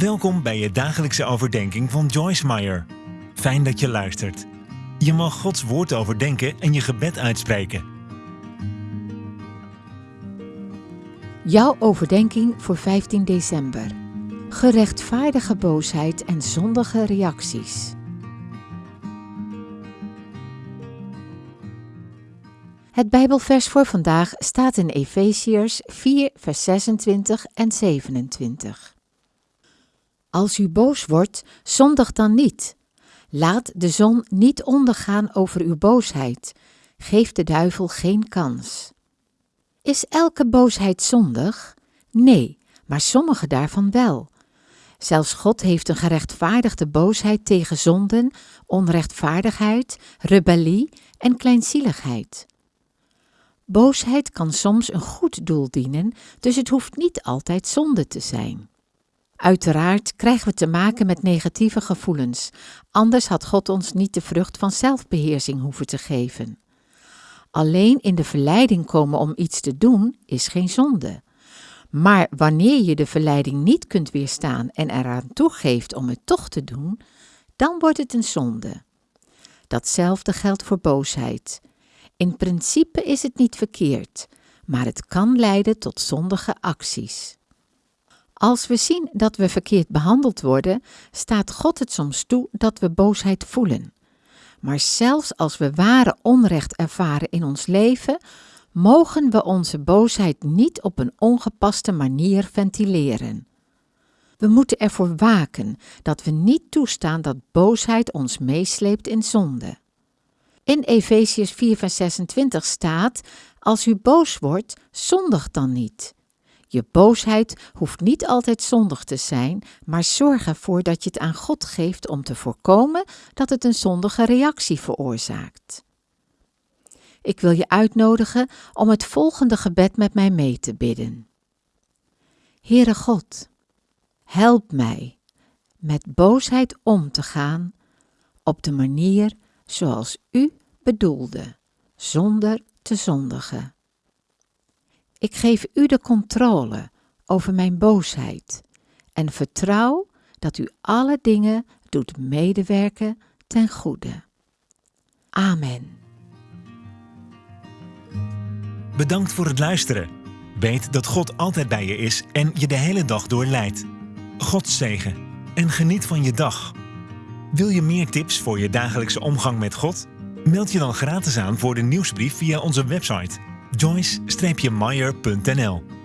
Welkom bij je dagelijkse overdenking van Joyce Meyer. Fijn dat je luistert. Je mag Gods woord overdenken en je gebed uitspreken. Jouw overdenking voor 15 december. Gerechtvaardige boosheid en zondige reacties. Het Bijbelvers voor vandaag staat in Efeziërs 4, vers 26 en 27. Als u boos wordt, zondig dan niet. Laat de zon niet ondergaan over uw boosheid. Geef de duivel geen kans. Is elke boosheid zondig? Nee, maar sommige daarvan wel. Zelfs God heeft een gerechtvaardigde boosheid tegen zonden, onrechtvaardigheid, rebellie en kleinzieligheid. Boosheid kan soms een goed doel dienen, dus het hoeft niet altijd zonde te zijn. Uiteraard krijgen we te maken met negatieve gevoelens, anders had God ons niet de vrucht van zelfbeheersing hoeven te geven. Alleen in de verleiding komen om iets te doen is geen zonde. Maar wanneer je de verleiding niet kunt weerstaan en eraan toegeeft om het toch te doen, dan wordt het een zonde. Datzelfde geldt voor boosheid. In principe is het niet verkeerd, maar het kan leiden tot zondige acties. Als we zien dat we verkeerd behandeld worden, staat God het soms toe dat we boosheid voelen. Maar zelfs als we ware onrecht ervaren in ons leven, mogen we onze boosheid niet op een ongepaste manier ventileren. We moeten ervoor waken dat we niet toestaan dat boosheid ons meesleept in zonde. In Efesiërs 4, vers 26 staat: Als u boos wordt, zondig dan niet. Je boosheid hoeft niet altijd zondig te zijn, maar zorg ervoor dat je het aan God geeft om te voorkomen dat het een zondige reactie veroorzaakt. Ik wil je uitnodigen om het volgende gebed met mij mee te bidden. Heere God, help mij met boosheid om te gaan op de manier zoals U bedoelde, zonder te zondigen. Ik geef u de controle over mijn boosheid en vertrouw dat u alle dingen doet medewerken ten goede. Amen. Bedankt voor het luisteren. Weet dat God altijd bij je is en je de hele dag door leidt. God zegen en geniet van je dag. Wil je meer tips voor je dagelijkse omgang met God? Meld je dan gratis aan voor de nieuwsbrief via onze website joyce-meyer.nl